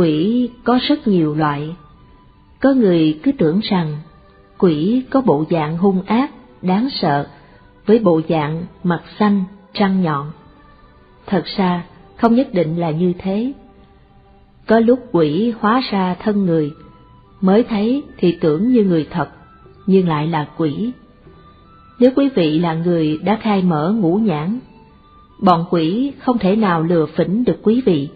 Quỷ có rất nhiều loại. Có người cứ tưởng rằng quỷ có bộ dạng hung ác, đáng sợ, với bộ dạng mặt xanh, răng nhọn. Thật ra, không nhất định là như thế. Có lúc quỷ hóa ra thân người, mới thấy thì tưởng như người thật, nhưng lại là quỷ. Nếu quý vị là người đã khai mở ngũ nhãn, bọn quỷ không thể nào lừa phỉnh được quý vị.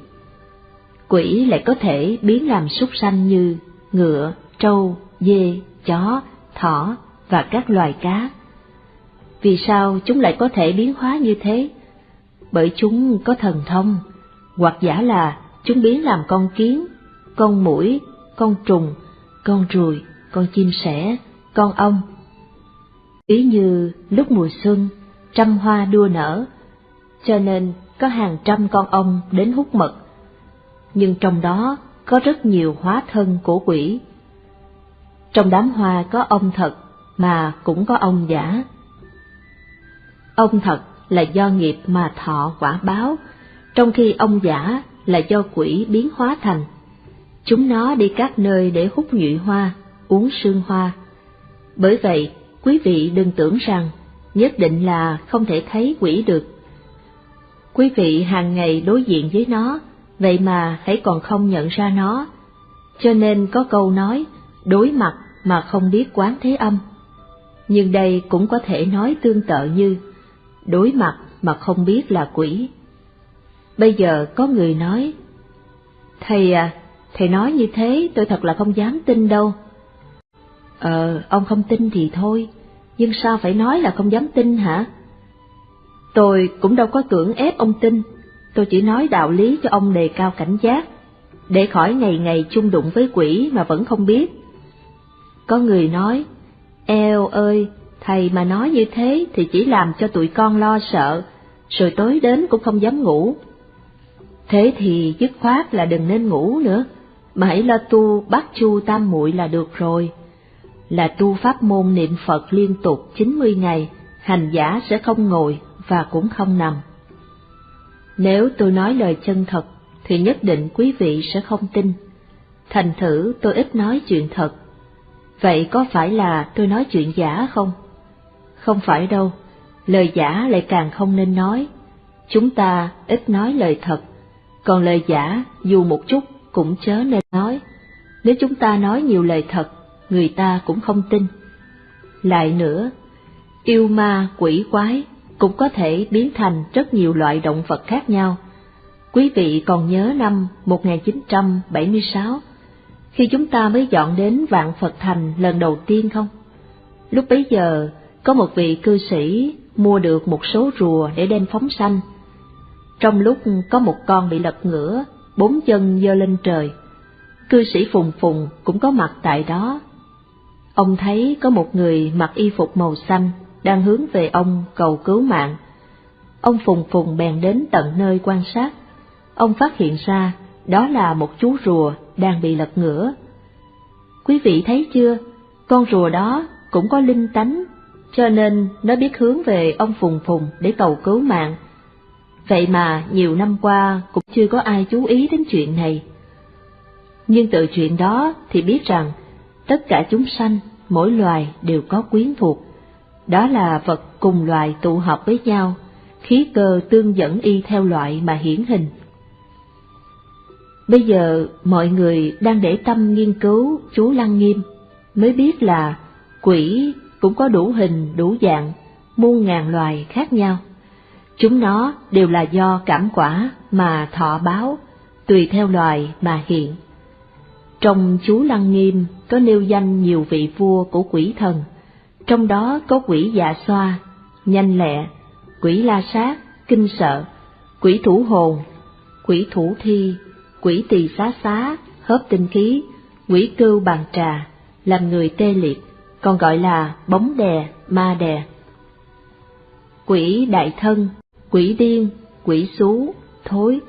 Quỷ lại có thể biến làm súc sanh như ngựa, trâu, dê, chó, thỏ và các loài cá. Vì sao chúng lại có thể biến hóa như thế? Bởi chúng có thần thông, hoặc giả là chúng biến làm con kiến, con mũi, con trùng, con ruồi, con chim sẻ, con ong. Ví như lúc mùa xuân, trăm hoa đua nở, cho nên có hàng trăm con ong đến hút mật. Nhưng trong đó có rất nhiều hóa thân của quỷ. Trong đám hoa có ông thật, mà cũng có ông giả. ông thật là do nghiệp mà thọ quả báo, trong khi ông giả là do quỷ biến hóa thành. Chúng nó đi các nơi để hút nhụy hoa, uống sương hoa. Bởi vậy, quý vị đừng tưởng rằng nhất định là không thể thấy quỷ được. Quý vị hàng ngày đối diện với nó, vậy mà hãy còn không nhận ra nó. Cho nên có câu nói, đối mặt mà không biết quán thế âm. Nhưng đây cũng có thể nói tương tự như, đối mặt mà không biết là quỷ. Bây giờ có người nói, Thầy à, thầy nói như thế tôi thật là không dám tin đâu. Ờ, ông không tin thì thôi, nhưng sao phải nói là không dám tin hả? Tôi cũng đâu có cưỡng ép ông tin, tôi chỉ nói đạo lý cho ông đề cao cảnh giác, để khỏi ngày ngày chung đụng với quỷ mà vẫn không biết. Có người nói, eo ơi, thầy mà nói như thế thì chỉ làm cho tụi con lo sợ, rồi tối đến cũng không dám ngủ. Thế thì dứt khoát là đừng nên ngủ nữa, mà hãy lo tu bát chu tam muội là được rồi. Là tu pháp môn niệm Phật liên tục 90 ngày, hành giả sẽ không ngồi và cũng không nằm. Nếu tôi nói lời chân thật, thì nhất định quý vị sẽ không tin. Thành thử tôi ít nói chuyện thật. Vậy có phải là tôi nói chuyện giả không? Không phải đâu, lời giả lại càng không nên nói. Chúng ta ít nói lời thật còn lời giả dù một chút cũng chớ nên nói, nếu chúng ta nói nhiều lời thật, người ta cũng không tin. Lại nữa, yêu ma quỷ quái cũng có thể biến thành rất nhiều loại động vật khác nhau. Quý vị còn nhớ năm 1976, khi chúng ta mới dọn đến Vạn Phật Thành lần đầu tiên không? Lúc bấy giờ, có một vị cư sĩ mua được một số rùa để đem phóng sanh, trong lúc có một con bị lật ngửa, bốn chân giơ lên trời, cư sĩ Phùng Phùng cũng có mặt tại đó. Ông thấy có một người mặc y phục màu xanh đang hướng về ông cầu cứu mạng. Ông Phùng Phùng bèn đến tận nơi quan sát. Ông phát hiện ra đó là một chú rùa đang bị lật ngửa. Quý vị thấy chưa, con rùa đó cũng có linh tánh, cho nên nó biết hướng về ông Phùng Phùng để cầu cứu mạng Vậy mà nhiều năm qua cũng chưa có ai chú ý đến chuyện này. Nhưng từ chuyện đó thì biết rằng tất cả chúng sanh, mỗi loài đều có quyến thuộc. Đó là vật cùng loài tụ hợp với nhau, khí cơ tương dẫn y theo loại mà hiển hình. Bây giờ mọi người đang để tâm nghiên cứu chú Lăng Nghiêm, mới biết là quỷ cũng có đủ hình đủ dạng, muôn ngàn loài khác nhau. Chúng nó đều là do cảm quả mà thọ báo, tùy theo loài mà hiện. Trong chú Lăng Nghiêm có nêu danh nhiều vị vua của quỷ thần, trong đó có quỷ dạ xoa, nhanh lẹ, quỷ la sát, kinh sợ, quỷ thủ hồn, quỷ thủ thi, quỷ tỳ xá xá, hớp tinh khí, quỷ cưu bàn trà, làm người tê liệt, còn gọi là bóng đè, ma đè. Quỷ đại thân quỷ điên, quỷ xú, thối,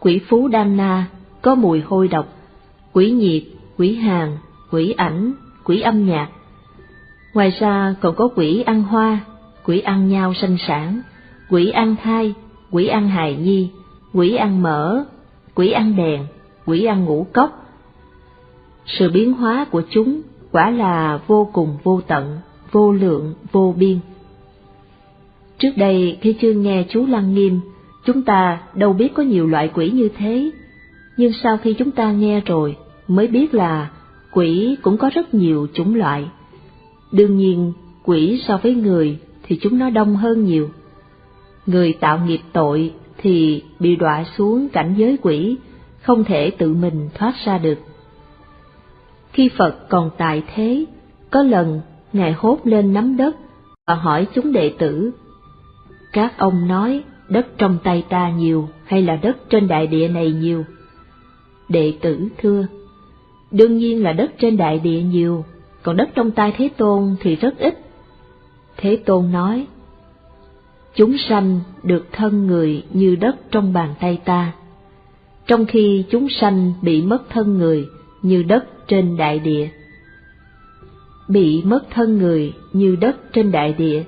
quỷ phú đan na, có mùi hôi độc, quỷ nhiệt, quỷ hàng, quỷ ảnh, quỷ âm nhạc. Ngoài ra còn có quỷ ăn hoa, quỷ ăn nhau sanh sản, quỷ ăn thai, quỷ ăn hài nhi, quỷ ăn mỡ, quỷ ăn đèn, quỷ ăn ngũ cốc. Sự biến hóa của chúng quả là vô cùng vô tận, vô lượng, vô biên. Trước đây khi chưa nghe chú Lăng Nghiêm, chúng ta đâu biết có nhiều loại quỷ như thế, nhưng sau khi chúng ta nghe rồi mới biết là quỷ cũng có rất nhiều chủng loại. Đương nhiên, quỷ so với người thì chúng nó đông hơn nhiều. Người tạo nghiệp tội thì bị đọa xuống cảnh giới quỷ, không thể tự mình thoát ra được. Khi Phật còn tại thế, có lần Ngài hốt lên nắm đất và hỏi chúng đệ tử. Các ông nói đất trong tay ta nhiều hay là đất trên đại địa này nhiều? Đệ tử thưa, đương nhiên là đất trên đại địa nhiều, còn đất trong tay Thế Tôn thì rất ít. Thế Tôn nói, chúng sanh được thân người như đất trong bàn tay ta, trong khi chúng sanh bị mất thân người như đất trên đại địa. Bị mất thân người như đất trên đại địa,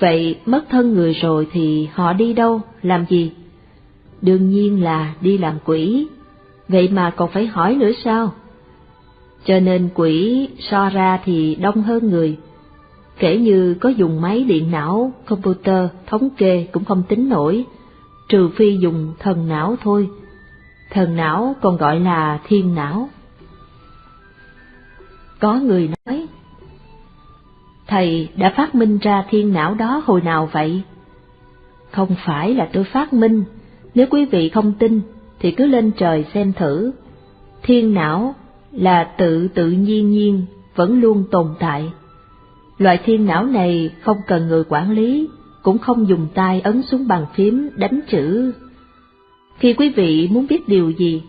vậy mất thân người rồi thì họ đi đâu, làm gì? Đương nhiên là đi làm quỷ, vậy mà còn phải hỏi nữa sao? Cho nên quỷ so ra thì đông hơn người, kể như có dùng máy điện não, computer, thống kê cũng không tính nổi, trừ phi dùng thần não thôi. Thần não còn gọi là thiên não. Có người nói, Thầy đã phát minh ra thiên não đó hồi nào vậy? Không phải là tôi phát minh, nếu quý vị không tin thì cứ lên trời xem thử. Thiên não là tự tự nhiên nhiên vẫn luôn tồn tại. Loại thiên não này không cần người quản lý, cũng không dùng tay ấn xuống bàn phím đánh chữ. Khi quý vị muốn biết điều gì,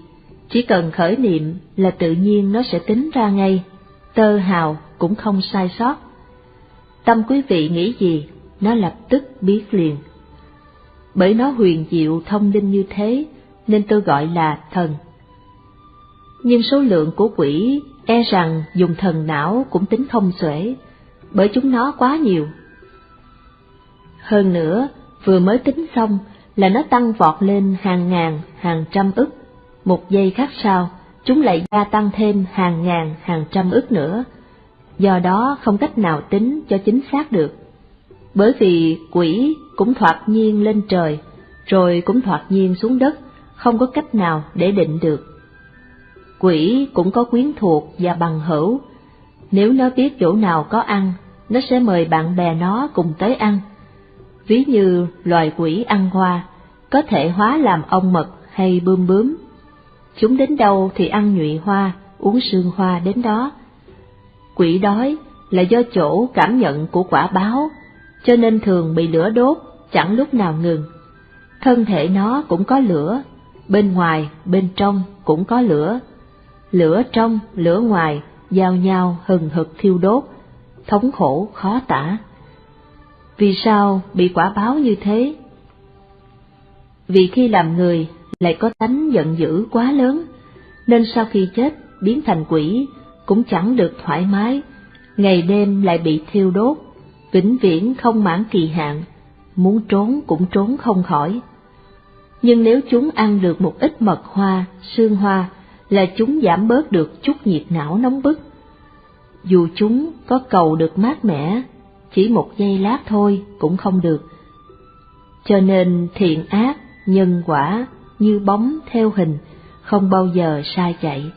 chỉ cần khởi niệm là tự nhiên nó sẽ tính ra ngay, tơ hào cũng không sai sót. Tâm quý vị nghĩ gì, nó lập tức biết liền. Bởi nó huyền diệu thông linh như thế, nên tôi gọi là thần. Nhưng số lượng của quỷ e rằng dùng thần não cũng tính không xuể, bởi chúng nó quá nhiều. Hơn nữa, vừa mới tính xong là nó tăng vọt lên hàng ngàn, hàng trăm ức, một giây khác sau, chúng lại gia tăng thêm hàng ngàn, hàng trăm ức nữa, do đó không cách nào tính cho chính xác được. Bởi vì quỷ cũng thoạt nhiên lên trời, rồi cũng thoạt nhiên xuống đất, không có cách nào để định được. Quỷ cũng có quyến thuộc và bằng hữu, nếu nó biết chỗ nào có ăn, nó sẽ mời bạn bè nó cùng tới ăn. Ví như loài quỷ ăn hoa, có thể hóa làm ong mật hay bươm bướm. Chúng đến đâu thì ăn nhụy hoa, uống sương hoa đến đó. Quỷ đói là do chỗ cảm nhận của quả báo, cho nên thường bị lửa đốt, chẳng lúc nào ngừng. Thân thể nó cũng có lửa, bên ngoài, bên trong cũng có lửa. Lửa trong, lửa ngoài, giao nhau hừng hực thiêu đốt, thống khổ khó tả. Vì sao bị quả báo như thế? Vì khi làm người lại có tánh giận dữ quá lớn, nên sau khi chết biến thành quỷ cũng chẳng được thoải mái, ngày đêm lại bị thiêu đốt, vĩnh viễn không mãn kỳ hạn, muốn trốn cũng trốn không khỏi. Nhưng nếu chúng ăn được một ít mật hoa, sương hoa, là chúng giảm bớt được chút nhiệt não nóng bức. Dù chúng có cầu được mát mẻ, chỉ một giây lát thôi cũng không được. Cho nên thiện ác, nhân quả như bóng theo hình, không bao giờ sai chạy.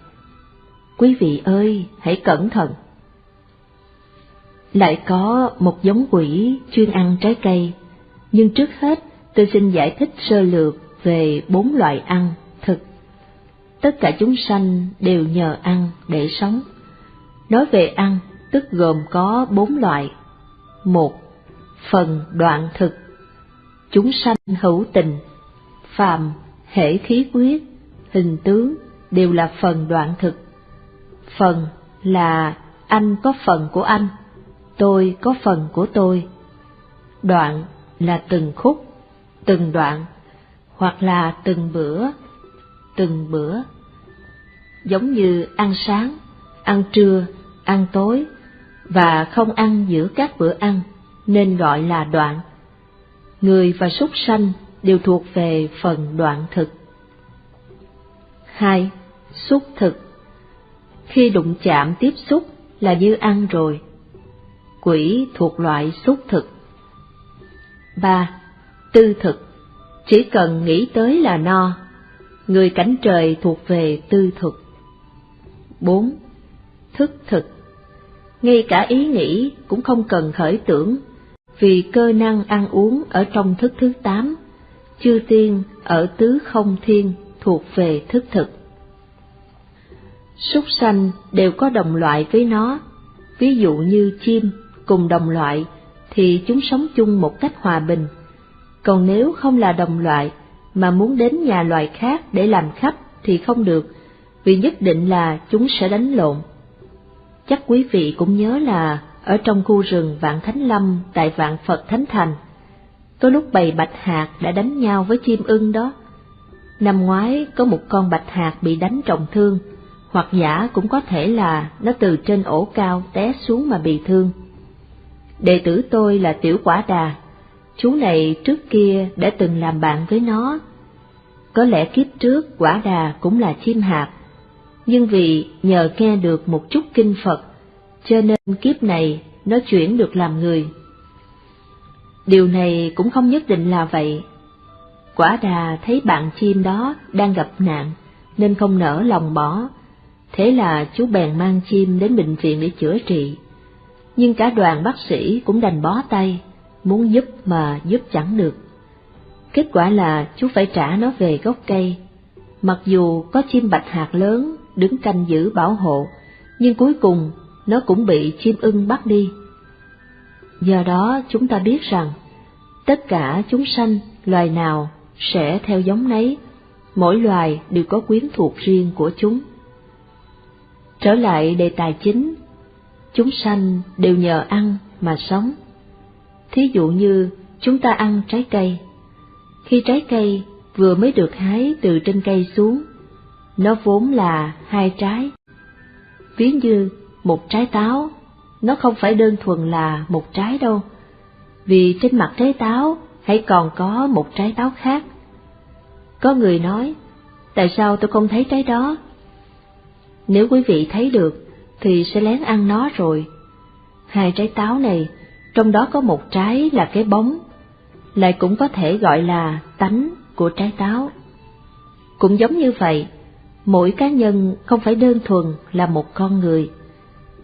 Quý vị ơi, hãy cẩn thận. Lại có một giống quỷ chuyên ăn trái cây, nhưng trước hết tôi xin giải thích sơ lược về bốn loại ăn. Tất cả chúng sanh đều nhờ ăn để sống. Nói về ăn, tức gồm có bốn loại. Một, phần đoạn thực. Chúng sanh hữu tình, phàm, hệ khí quyết, hình tướng đều là phần đoạn thực phần là anh có phần của anh, tôi có phần của tôi. Đoạn là từng khúc, từng đoạn, hoặc là từng bữa, từng bữa. Giống như ăn sáng, ăn trưa, ăn tối, và không ăn giữa các bữa ăn, nên gọi là đoạn. Người và súc sanh đều thuộc về phần đoạn thực. 2. Xúc thực Khi đụng chạm tiếp xúc là như ăn rồi. Quỷ thuộc loại xúc thực. 3. Tư thực Chỉ cần nghĩ tới là no. Người cảnh trời thuộc về tư thực. 4. Thức thực Ngay cả ý nghĩ cũng không cần khởi tưởng, vì cơ năng ăn uống ở trong thức thứ tám, chư tiên ở tứ không thiên thuộc về thức thực. Súc sanh đều có đồng loại với nó, ví dụ như chim cùng đồng loại thì chúng sống chung một cách hòa bình, còn nếu không là đồng loại mà muốn đến nhà loài khác để làm khách thì không được, vì nhất định là chúng sẽ đánh lộn. Chắc quý vị cũng nhớ là ở trong khu rừng Vạn Thánh Lâm tại Vạn Phật Thánh Thành, có lúc bầy bạch hạt đã đánh nhau với chim ưng đó. Năm ngoái có một con bạch hạt bị đánh trọng thương, hoặc giả cũng có thể là nó từ trên ổ cao té xuống mà bị thương. Đệ tử tôi là Tiểu Quả Đà, chú này trước kia đã từng làm bạn với nó. Có lẽ kiếp trước Quả Đà cũng là chim hạt, nhưng vì nhờ nghe được một chút kinh Phật, cho nên kiếp này nó chuyển được làm người. Điều này cũng không nhất định là vậy. Quả đà thấy bạn chim đó đang gặp nạn, nên không nỡ lòng bỏ, thế là chú bèn mang chim đến bệnh viện để chữa trị. Nhưng cả đoàn bác sĩ cũng đành bó tay, muốn giúp mà giúp chẳng được. Kết quả là chú phải trả nó về gốc cây. Mặc dù có chim bạch hạt lớn đứng canh giữ bảo hộ, nhưng cuối cùng nó cũng bị chim ưng bắt đi. Do đó chúng ta biết rằng, tất cả chúng sanh, loài nào sẽ theo giống nấy, mỗi loài đều có quyến thuộc riêng của chúng. Trở lại đề tài chính, chúng sanh đều nhờ ăn mà sống. Thí dụ như chúng ta ăn trái cây, khi trái cây vừa mới được hái từ trên cây xuống, nó vốn là hai trái. Ví như một trái táo, nó không phải đơn thuần là một trái đâu, vì trên mặt trái táo hãy còn có một trái táo khác. Có người nói, tại sao tôi không thấy trái đó? Nếu quý vị thấy được, thì sẽ lén ăn nó rồi. Hai trái táo này, trong đó có một trái là cái bóng, lại cũng có thể gọi là tánh của trái táo. Cũng giống như vậy, mỗi cá nhân không phải đơn thuần là một con người,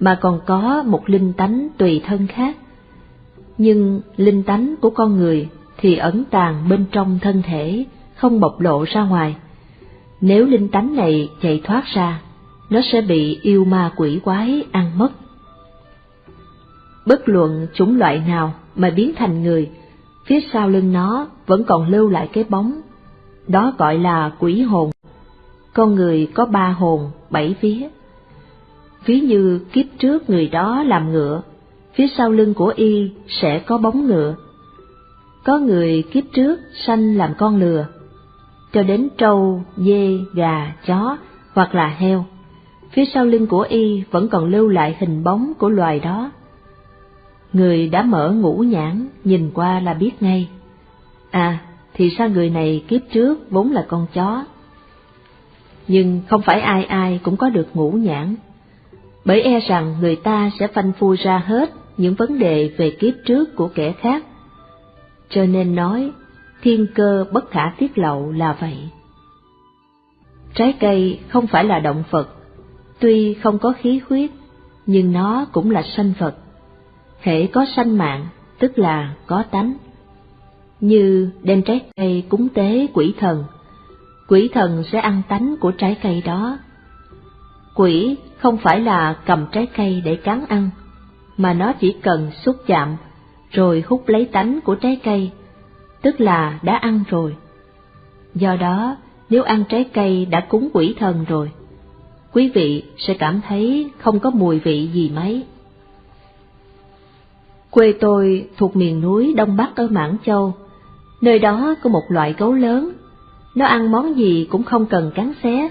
mà còn có một linh tánh tùy thân khác. Nhưng linh tánh của con người thì ẩn tàng bên trong thân thể, không bộc lộ ra ngoài. Nếu linh tánh này chạy thoát ra, nó sẽ bị yêu ma quỷ quái ăn mất. Bất luận chủng loại nào mà biến thành người, phía sau lưng nó vẫn còn lưu lại cái bóng, đó gọi là quỷ hồn. Con người có ba hồn, bảy vía. Ví như kiếp trước người đó làm ngựa, phía sau lưng của y sẽ có bóng ngựa. Có người kiếp trước sanh làm con lừa, cho đến trâu, dê, gà, chó hoặc là heo, phía sau lưng của y vẫn còn lưu lại hình bóng của loài đó. Người đã mở ngũ nhãn, nhìn qua là biết ngay. À, thì sao người này kiếp trước vốn là con chó. Nhưng không phải ai ai cũng có được ngũ nhãn, bởi e rằng người ta sẽ phanh phui ra hết những vấn đề về kiếp trước của kẻ khác. Cho nên nói, thiên cơ bất khả tiết lộ là vậy. Trái cây không phải là động vật, tuy không có khí huyết, nhưng nó cũng là sanh vật hễ có sanh mạng, tức là có tánh. Như đem trái cây cúng tế quỷ thần, quỷ thần sẽ ăn tánh của trái cây đó. Quỷ không phải là cầm trái cây để cắn ăn, mà nó chỉ cần xúc chạm, rồi hút lấy tánh của trái cây, tức là đã ăn rồi. Do đó, nếu ăn trái cây đã cúng quỷ thần rồi, quý vị sẽ cảm thấy không có mùi vị gì mấy. Quê tôi thuộc miền núi Đông Bắc ở Mãn Châu, nơi đó có một loại gấu lớn, nó ăn món gì cũng không cần cắn xé,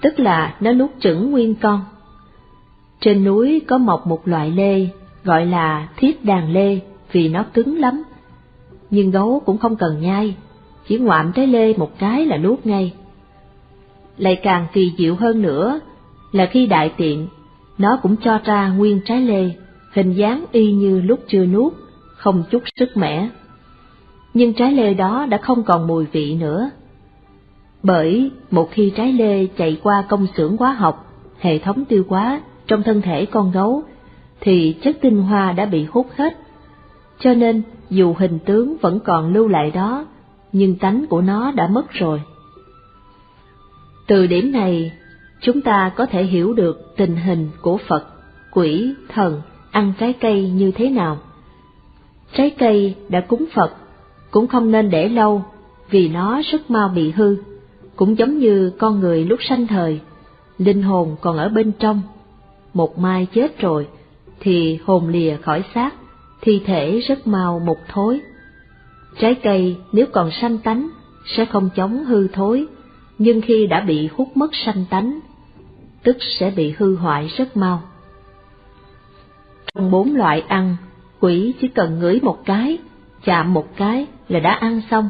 tức là nó nuốt chửng nguyên con. Trên núi có mọc một loại lê, gọi là thiết đàn lê vì nó cứng lắm. Nhưng gấu cũng không cần nhai, chỉ ngoạm trái lê một cái là nuốt ngay. lại càng kỳ diệu hơn nữa là khi đại tiện, nó cũng cho ra nguyên trái lê, hình dáng y như lúc chưa nuốt, không chút sức mẻ. Nhưng trái lê đó đã không còn mùi vị nữa. Bởi một khi trái lê chạy qua công xưởng hóa học, hệ thống tiêu hóa trong thân thể con gấu, thì chất tinh hoa đã bị hút hết. Cho nên dù hình tướng vẫn còn lưu lại đó, nhưng tánh của nó đã mất rồi. Từ điểm này, chúng ta có thể hiểu được tình hình của Phật, quỷ, thần ăn trái cây như thế nào. Trái cây đã cúng Phật cũng không nên để lâu vì nó rất mau bị hư, cũng giống như con người lúc sanh thời, linh hồn còn ở bên trong. Một mai chết rồi thì hồn lìa khỏi xác, thi thể rất mau mục thối. Trái cây nếu còn sanh tánh sẽ không chống hư thối, nhưng khi đã bị hút mất sanh tánh, tức sẽ bị hư hoại rất mau. Trong bốn loại ăn, quỷ chỉ cần ngửi một cái, chạm một cái là đã ăn xong,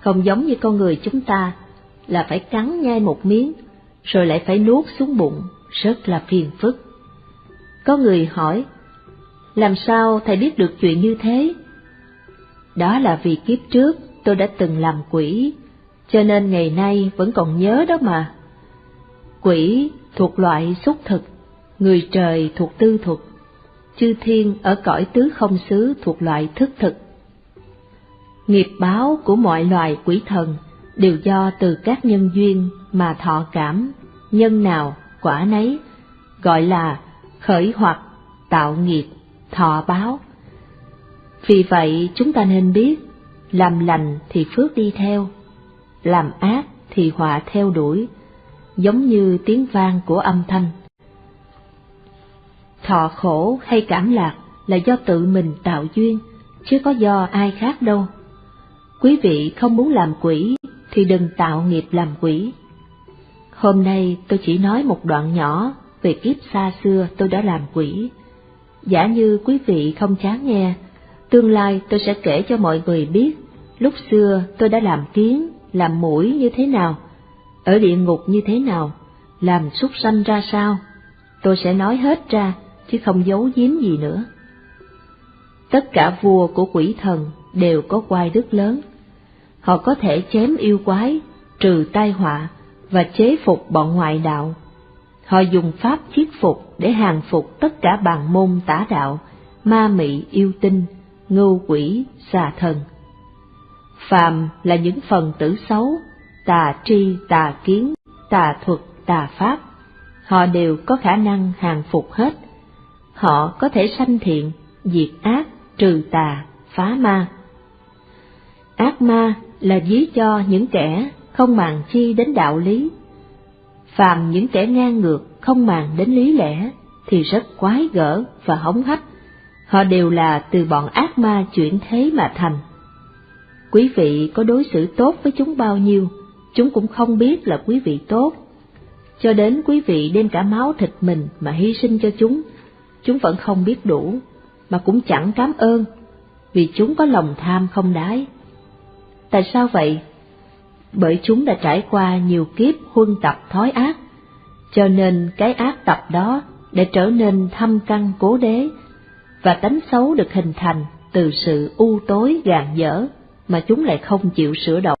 không giống như con người chúng ta là phải cắn nhai một miếng, rồi lại phải nuốt xuống bụng, rất là phiền phức. Có người hỏi, làm sao thầy biết được chuyện như thế? Đó là vì kiếp trước tôi đã từng làm quỷ, cho nên ngày nay vẫn còn nhớ đó mà. Quỷ thuộc loại xúc thực, người trời thuộc tư thuật, chư thiên ở cõi tứ không xứ thuộc loại thức thực. Nghiệp báo của mọi loài quỷ thần đều do từ các nhân duyên mà thọ cảm, nhân nào quả nấy, gọi là khởi hoặc, tạo nghiệp, thọ báo. Vì vậy chúng ta nên biết, làm lành thì phước đi theo, làm ác thì họa theo đuổi, giống như tiếng vang của âm thanh. Thọ khổ hay cảm lạc là do tự mình tạo duyên, chứ có do ai khác đâu. Quý vị không muốn làm quỷ thì đừng tạo nghiệp làm quỷ. Hôm nay tôi chỉ nói một đoạn nhỏ về kiếp xa xưa tôi đã làm quỷ. Giả như quý vị không chán nghe, tương lai tôi sẽ kể cho mọi người biết lúc xưa tôi đã làm kiến, làm mũi như thế nào, ở địa ngục như thế nào, làm súc sanh ra sao. Tôi sẽ nói hết ra, chứ không giấu giếm gì nữa. Tất cả vua của quỷ thần đều có quai đức lớn. Họ có thể chém yêu quái, trừ tai họa và chế phục bọn ngoại đạo. Họ dùng pháp chiết phục để hàng phục tất cả bàn môn tả đạo, ma mị yêu tinh, ngưu quỷ, xà thần. Phàm là những phần tử xấu, tà tri, tà kiến, tà thuật, tà pháp, họ đều có khả năng hàng phục hết. Họ có thể sanh thiện, diệt ác, trừ tà, phá ma. Ác ma là ví cho những kẻ không màng chi đến đạo lý. Phàm những kẻ ngang ngược không màng đến lý lẽ thì rất quái gở và hống hách. Họ đều là từ bọn ác ma chuyển thế mà thành. Quý vị có đối xử tốt với chúng bao nhiêu, chúng cũng không biết là quý vị tốt. Cho đến quý vị đem cả máu thịt mình mà hy sinh cho chúng, chúng vẫn không biết đủ, mà cũng chẳng cảm ơn, vì chúng có lòng tham không đái. Tại sao vậy? Bởi chúng đã trải qua nhiều kiếp huân tập thói ác, cho nên cái ác tập đó để trở nên thâm căn cố đế, và tánh xấu được hình thành từ sự u tối gàn dở mà chúng lại không chịu sửa đổi.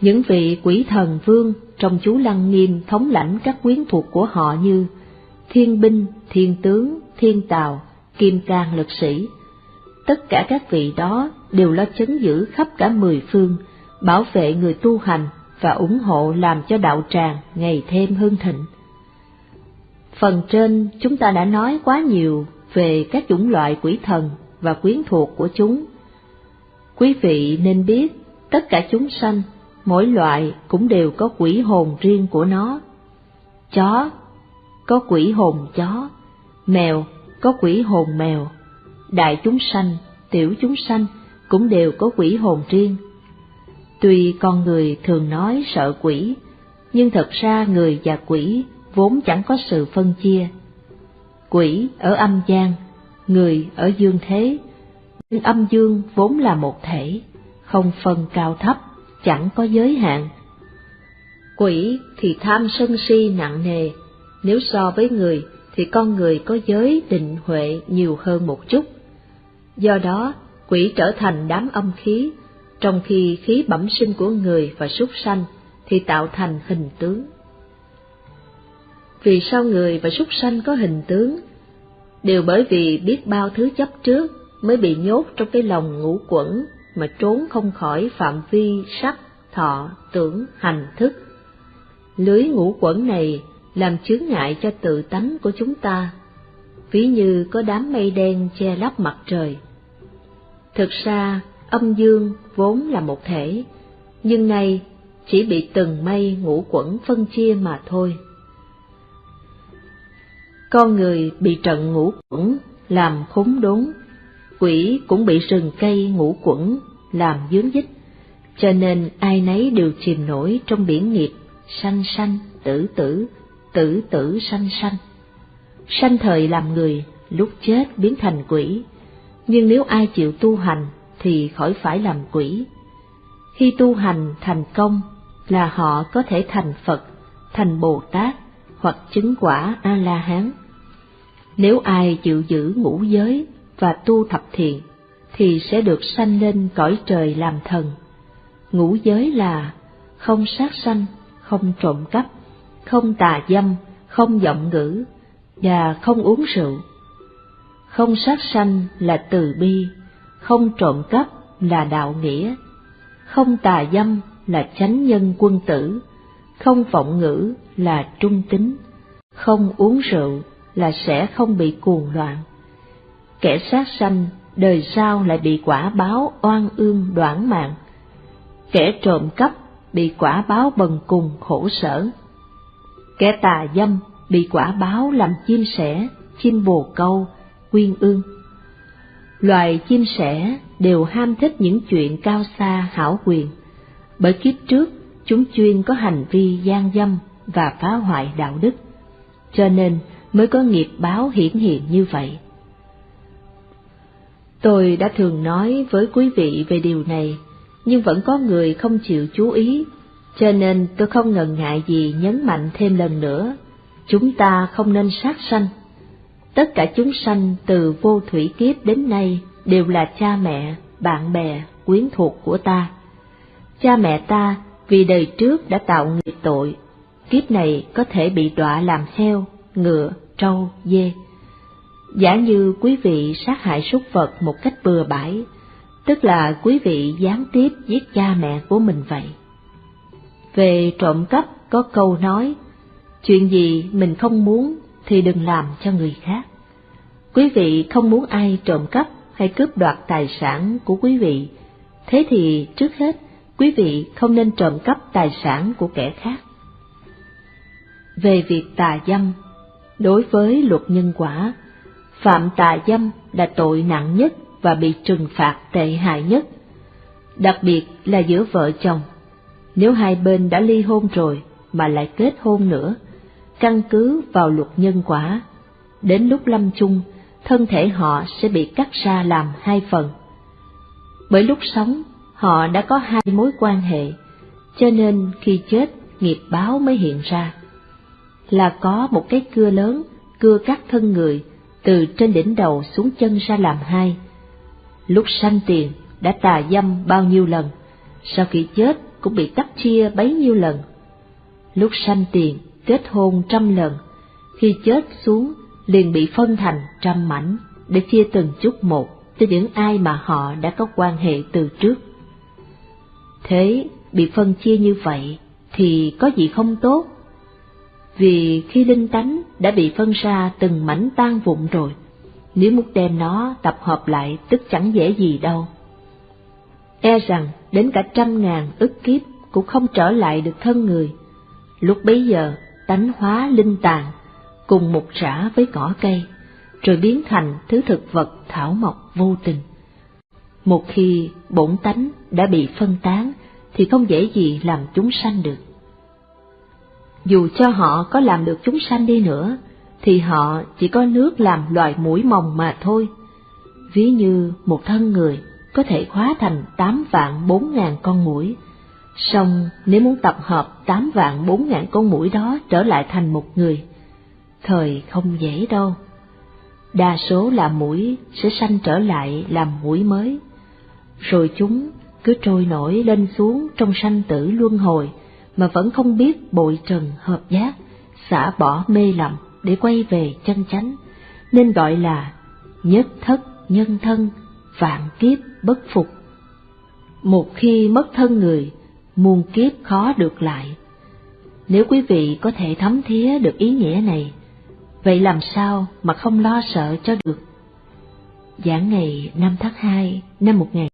Những vị quỷ thần vương trong chú Lăng Nghiêm thống lãnh các quyến thuộc của họ như Thiên Binh, Thiên Tướng, Thiên Tào, Kim Cang Lực Sĩ. Tất cả các vị đó đều lo chấn giữ khắp cả mười phương, bảo vệ người tu hành và ủng hộ làm cho đạo tràng ngày thêm hưng thịnh. Phần trên chúng ta đã nói quá nhiều về các chủng loại quỷ thần và quyến thuộc của chúng. Quý vị nên biết tất cả chúng sanh, mỗi loại cũng đều có quỷ hồn riêng của nó. Chó có quỷ hồn chó, mèo có quỷ hồn mèo, đại chúng sanh, tiểu chúng sanh cũng đều có quỷ hồn riêng. Tuy con người thường nói sợ quỷ, nhưng thật ra người và quỷ vốn chẳng có sự phân chia. Quỷ ở âm gian, người ở dương thế, nhưng âm dương vốn là một thể, không phân cao thấp, chẳng có giới hạn. Quỷ thì tham sân si nặng nề, nếu so với người thì con người có giới định huệ nhiều hơn một chút. Do đó, quỷ trở thành đám âm khí, trong khi khí bẩm sinh của người và súc sanh thì tạo thành hình tướng. Vì sao người và súc sanh có hình tướng? Đều bởi vì biết bao thứ chấp trước mới bị nhốt trong cái lòng ngũ quẩn mà trốn không khỏi phạm vi sắc, thọ, tưởng, hành, thức. Lưới ngũ quẩn này làm chướng ngại cho tự tánh của chúng ta, ví như có đám mây đen che lấp mặt trời. Thực ra, âm dương vốn là một thể, nhưng nay chỉ bị từng mây ngũ quẩn phân chia mà thôi. Con người bị trận ngũ quẩn làm khốn đốn, quỷ cũng bị rừng cây ngũ quẩn làm dướng dích, cho nên ai nấy đều chìm nổi trong biển nghiệp sanh sanh tử tử, tử tử sanh sanh. Sanh thời làm người, lúc chết biến thành quỷ, nhưng nếu ai chịu tu hành thì khỏi phải làm quỷ. Khi tu hành thành công là họ có thể thành Phật, thành Bồ Tát hoặc chứng quả A-la-hán. Nếu ai chịu giữ ngũ giới và tu thập thiện, thì sẽ được sanh lên cõi trời làm thần. Ngũ giới là không sát sanh, không trộm cắp, không tà dâm, không giọng ngữ, và không uống rượu. Không sát sanh là từ bi, không trộm cắp là đạo nghĩa, không tà dâm là chánh nhân quân tử, không vọng ngữ là trung tính, không uống rượu là sẽ không bị cuồng loạn. Kẻ sát sanh đời sau lại bị quả báo oan ương đoản mạng. Kẻ trộm cắp bị quả báo bần cùng khổ sở. Kẻ tà dâm bị quả báo làm chim sẻ, chim bồ câu, quyên ương. Loài chim sẻ đều ham thích những chuyện cao xa hảo quyền, bởi kiếp trước chúng chuyên có hành vi gian dâm và phá hoại đạo đức, cho nên mới có nghiệp báo hiển hiện như vậy. Tôi đã thường nói với quý vị về điều này, nhưng vẫn có người không chịu chú ý, cho nên tôi không ngần ngại gì nhấn mạnh thêm lần nữa, chúng ta không nên sát sanh. Tất cả chúng sanh từ vô thủy kiếp đến nay đều là cha mẹ, bạn bè, quyến thuộc của ta. Cha mẹ ta vì đời trước đã tạo nghiệp tội, kiếp này có thể bị đọa làm heo, ngựa, trâu, dê. Giả như quý vị sát hại súc vật một cách bừa bãi, tức là quý vị gián tiếp giết cha mẹ của mình vậy. Về trộm cắp có câu nói, chuyện gì mình không muốn thì đừng làm cho người khác. Quý vị không muốn ai trộm cắp hay cướp đoạt tài sản của quý vị, thế thì trước hết quý vị không nên trộm cắp tài sản của kẻ khác. Về việc tà dâm, đối với luật nhân quả, phạm tà dâm là tội nặng nhất và bị trừng phạt tệ hại nhất, đặc biệt là giữa vợ chồng. Nếu hai bên đã ly hôn rồi mà lại kết hôn nữa, căn cứ vào luật nhân quả, đến lúc lâm chung, thân thể họ sẽ bị cắt ra làm hai phần. Bởi lúc sống, họ đã có hai mối quan hệ, cho nên khi chết nghiệp báo mới hiện ra. Là có một cái cưa lớn, cưa cắt thân người, từ trên đỉnh đầu xuống chân ra làm hai. Lúc sanh tiền đã tà dâm bao nhiêu lần, sau khi chết cũng bị cắt chia bấy nhiêu lần. Lúc sanh tiền kết hôn trăm lần, khi chết xuống liền bị phân thành trăm mảnh để chia từng chút một cho những ai mà họ đã có quan hệ từ trước. Thế bị phân chia như vậy thì có gì không tốt? Vì khi linh tánh đã bị phân ra từng mảnh tan vụn rồi, nếu muốn đem nó tập hợp lại tức chẳng dễ gì đâu. E rằng đến cả trăm ngàn ức kiếp cũng không trở lại được thân người. Lúc bấy giờ, tánh hóa linh tàn, cùng một rã với cỏ cây, rồi biến thành thứ thực vật thảo mộc vô tình. Một khi bổn tánh đã bị phân tán, thì không dễ gì làm chúng sanh được. Dù cho họ có làm được chúng sanh đi nữa, thì họ chỉ có nước làm loài mũi mồng mà thôi. Ví như một thân người có thể hóa thành tám vạn bốn ngàn con mũi, Song nếu muốn tập hợp tám vạn bốn ngàn con mũi đó trở lại thành một người, thời không dễ đâu. Đa số là mũi sẽ sanh trở lại làm mũi mới, rồi chúng cứ trôi nổi lên xuống trong sanh tử luân hồi mà vẫn không biết bội trần hợp giác, xả bỏ mê lầm để quay về chân chánh, nên gọi là nhất thất nhân thân, vạn kiếp bất phục. Một khi mất thân người, muôn kiếp khó được lại. Nếu quý vị có thể thấm thía được ý nghĩa này, vậy làm sao mà không lo sợ cho được? Giảng ngày 5 tháng 2 năm 1000